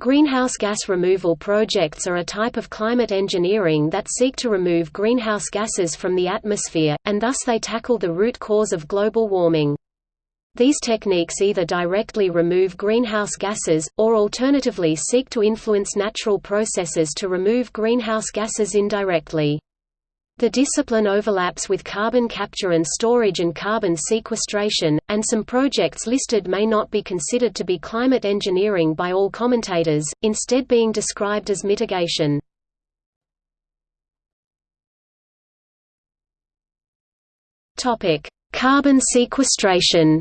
Greenhouse gas removal projects are a type of climate engineering that seek to remove greenhouse gases from the atmosphere, and thus they tackle the root cause of global warming. These techniques either directly remove greenhouse gases, or alternatively seek to influence natural processes to remove greenhouse gases indirectly. The discipline overlaps with carbon capture and storage and carbon sequestration, and some projects listed may not be considered to be climate engineering by all commentators, instead being described as mitigation. Carbon sequestration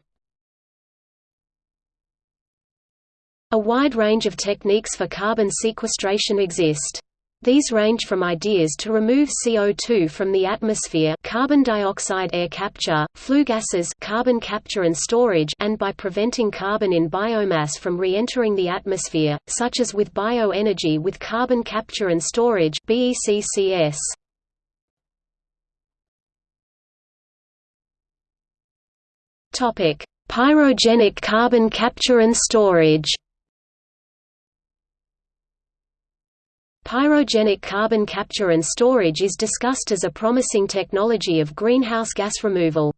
A wide range of techniques for carbon sequestration exist. These range from ideas to remove CO2 from the atmosphere carbon dioxide air capture, flue gases carbon capture and storage and by preventing carbon in biomass from re-entering the atmosphere, such as with bioenergy with carbon capture and storage BECCS. Pyrogenic carbon capture and storage Pyrogenic carbon capture and storage is discussed as a promising technology of greenhouse gas removal.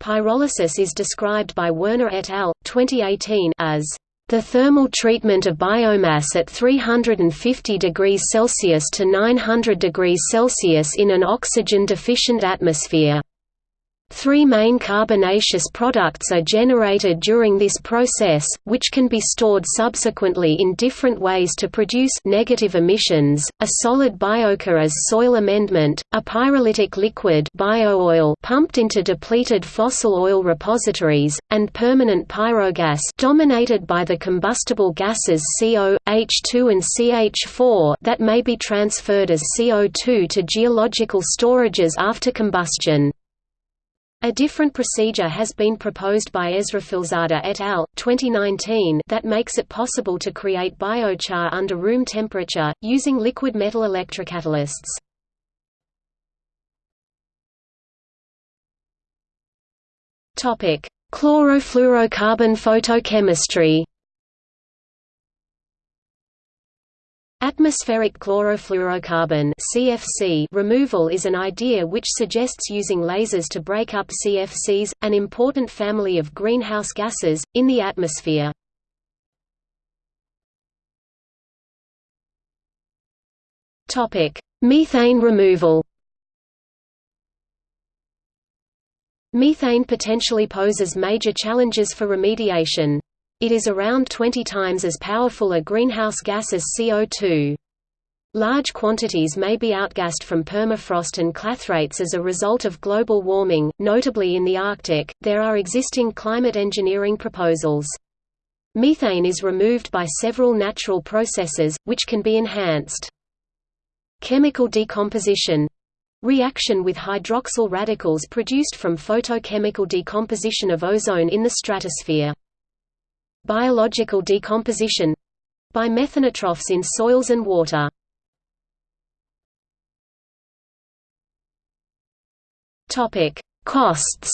Pyrolysis is described by Werner et al. 2018 as the thermal treatment of biomass at 350 degrees Celsius to 900 degrees Celsius in an oxygen-deficient atmosphere. Three main carbonaceous products are generated during this process, which can be stored subsequently in different ways to produce negative emissions, a solid biochar as soil amendment, a pyrolytic liquid bio-oil pumped into depleted fossil oil repositories, and permanent pyrogas dominated by the combustible gases CO, H2 and CH4 that may be transferred as CO2 to geological storages after combustion. A different procedure has been proposed by Esrafilzadeh et al. 2019 that makes it possible to create biochar under room temperature, using liquid metal electrocatalysts. Chlorofluorocarbon photochemistry Atmospheric chlorofluorocarbon (CFC) removal is an idea which suggests using lasers to break up CFCs, an important family of greenhouse gases, in the atmosphere. Methane removal. Methane potentially poses major challenges for remediation. It is around 20 times as powerful a greenhouse gas as CO2. Large quantities may be outgassed from permafrost and clathrates as a result of global warming, notably in the Arctic. There are existing climate engineering proposals. Methane is removed by several natural processes, which can be enhanced. Chemical decomposition reaction with hydroxyl radicals produced from photochemical decomposition of ozone in the stratosphere. Biological decomposition by methanotrophs in soils and water. Costs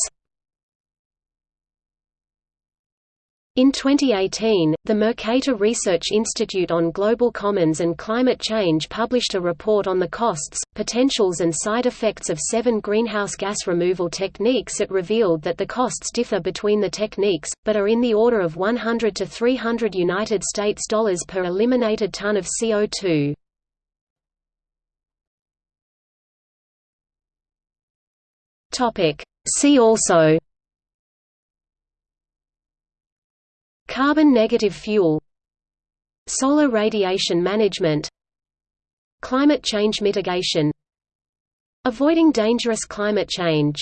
In 2018, the Mercator Research Institute on Global Commons and Climate Change published a report on the costs, potentials and side effects of seven greenhouse gas removal techniques It revealed that the costs differ between the techniques, but are in the order of 100 to 300 United States dollars per eliminated ton of CO2. See also Carbon negative fuel Solar radiation management Climate change mitigation Avoiding dangerous climate change